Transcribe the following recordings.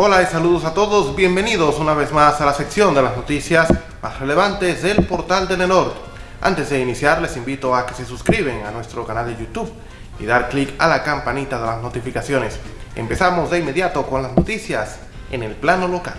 Hola y saludos a todos, bienvenidos una vez más a la sección de las noticias más relevantes del portal Telenor. Antes de iniciar les invito a que se suscriben a nuestro canal de YouTube y dar clic a la campanita de las notificaciones. Empezamos de inmediato con las noticias en el plano local.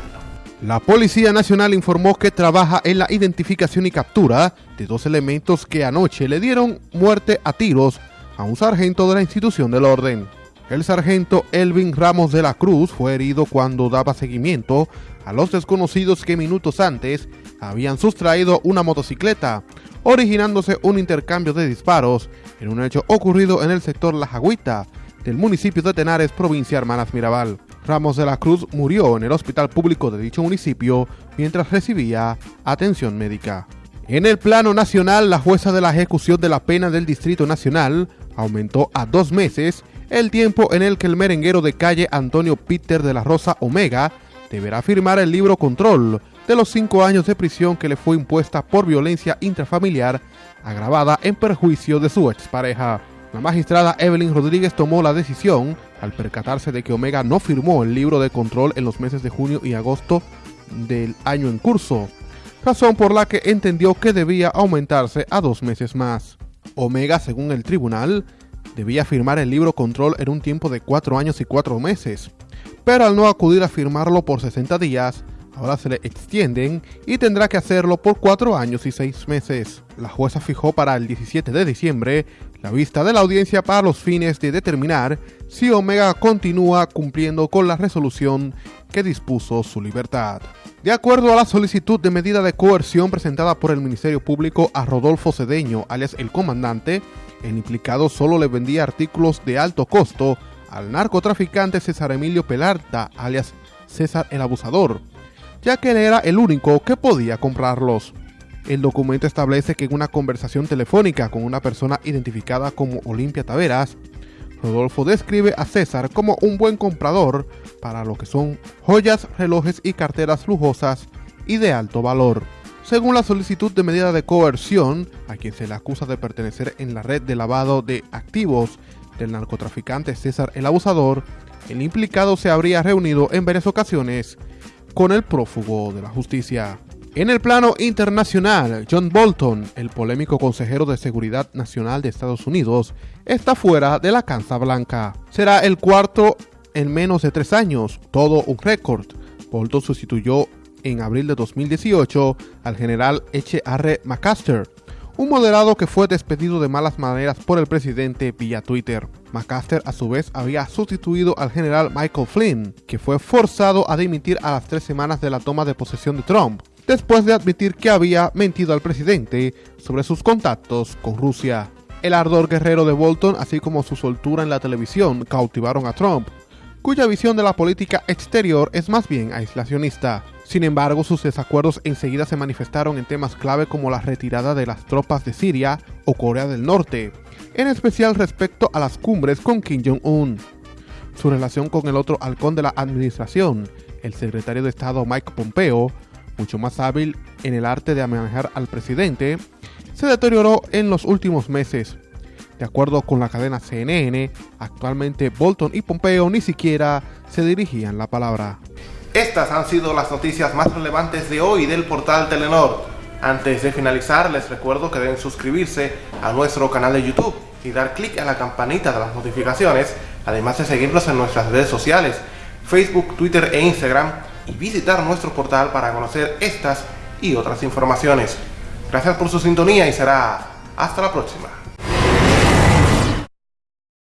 La Policía Nacional informó que trabaja en la identificación y captura de dos elementos que anoche le dieron muerte a tiros a un sargento de la institución del orden. El sargento Elvin Ramos de la Cruz fue herido cuando daba seguimiento a los desconocidos que minutos antes habían sustraído una motocicleta, originándose un intercambio de disparos en un hecho ocurrido en el sector La Jagüita del municipio de Tenares, provincia Hermanas Mirabal. Ramos de la Cruz murió en el hospital público de dicho municipio mientras recibía atención médica. En el plano nacional, la jueza de la ejecución de la pena del Distrito Nacional aumentó a dos meses el tiempo en el que el merenguero de calle Antonio Peter de la Rosa Omega deberá firmar el libro control de los cinco años de prisión que le fue impuesta por violencia intrafamiliar agravada en perjuicio de su expareja. La magistrada Evelyn Rodríguez tomó la decisión al percatarse de que Omega no firmó el libro de control en los meses de junio y agosto del año en curso, razón por la que entendió que debía aumentarse a dos meses más. Omega, según el tribunal, debía firmar el libro control en un tiempo de cuatro años y cuatro meses, pero al no acudir a firmarlo por 60 días, ahora se le extienden y tendrá que hacerlo por cuatro años y seis meses. La jueza fijó para el 17 de diciembre la vista de la audiencia para los fines de determinar si Omega continúa cumpliendo con la resolución que dispuso su libertad. De acuerdo a la solicitud de medida de coerción presentada por el Ministerio Público a Rodolfo Cedeño, alias el comandante, el implicado solo le vendía artículos de alto costo al narcotraficante César Emilio Pelarta, alias César el Abusador, ya que él era el único que podía comprarlos. El documento establece que en una conversación telefónica con una persona identificada como Olimpia Taveras, Rodolfo describe a César como un buen comprador para lo que son joyas, relojes y carteras lujosas y de alto valor. Según la solicitud de medida de coerción, a quien se le acusa de pertenecer en la red de lavado de activos del narcotraficante César el Abusador, el implicado se habría reunido en varias ocasiones con el prófugo de la justicia. En el plano internacional, John Bolton, el polémico consejero de Seguridad Nacional de Estados Unidos, está fuera de la Casa Blanca. Será el cuarto en menos de tres años, todo un récord. Bolton sustituyó en abril de 2018 al general H.R. McCaster, un moderado que fue despedido de malas maneras por el presidente vía Twitter. McCaster a su vez había sustituido al general Michael Flynn, que fue forzado a dimitir a las tres semanas de la toma de posesión de Trump, después de admitir que había mentido al presidente sobre sus contactos con Rusia. El ardor guerrero de Bolton, así como su soltura en la televisión, cautivaron a Trump, cuya visión de la política exterior es más bien aislacionista. Sin embargo, sus desacuerdos enseguida se manifestaron en temas clave como la retirada de las tropas de Siria o Corea del Norte, en especial respecto a las cumbres con Kim Jong-un. Su relación con el otro halcón de la administración, el secretario de Estado Mike Pompeo, mucho más hábil en el arte de manejar al presidente, se deterioró en los últimos meses. De acuerdo con la cadena CNN, actualmente Bolton y Pompeo ni siquiera se dirigían la palabra. Estas han sido las noticias más relevantes de hoy del portal Telenor. Antes de finalizar, les recuerdo que deben suscribirse a nuestro canal de YouTube y dar clic a la campanita de las notificaciones, además de seguirnos en nuestras redes sociales, Facebook, Twitter e Instagram, y visitar nuestro portal para conocer estas y otras informaciones. Gracias por su sintonía y será hasta la próxima.